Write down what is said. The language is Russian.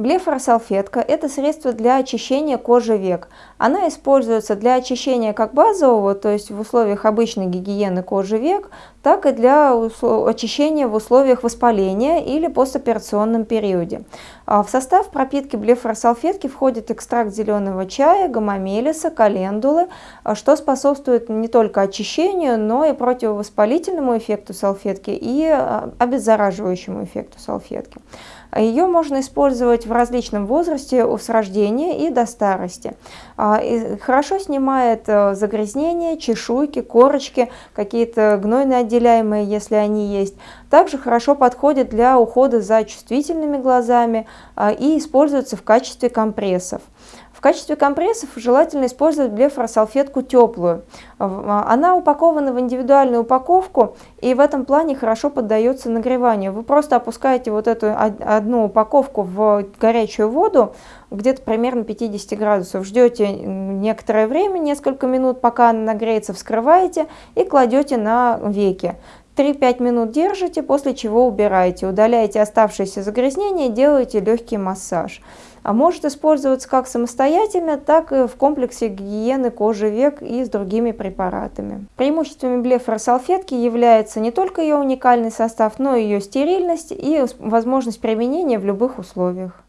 Блефоросалфетка – это средство для очищения кожи век. Она используется для очищения как базового, то есть в условиях обычной гигиены кожи век, так и для очищения в условиях воспаления или постоперационном периоде. А в состав пропитки блефоросалфетки входит экстракт зеленого чая, гомомелиса, календулы, а что способствует не только очищению, но и противовоспалительному эффекту салфетки и а, обеззараживающему эффекту салфетки. Ее можно использовать в различном возрасте с рождения и до старости. А, хорошо снимает э, загрязнения, чешуйки, корочки, какие-то гнойно отделяемые, если они есть. Также хорошо подходит для ухода за чувствительными глазами а, и используется в качестве компрессов. В качестве компрессов желательно использовать блефоросалфетку теплую. А, она упакована в индивидуальную упаковку и в этом плане хорошо поддается нагреванию. Вы просто опускаете вот эту одну упаковку в горячую воду, где-то примерно 50 градусов. Ждете некоторое время, несколько минут, пока она нагреется, вскрываете и кладете на веки. 3-5 минут держите, после чего убираете, удаляете оставшиеся загрязнения, делаете легкий массаж может использоваться как самостоятельно, так и в комплексе гигиены кожи век и с другими препаратами. Преимуществами блефоросалфетки является не только ее уникальный состав, но и ее стерильность и возможность применения в любых условиях.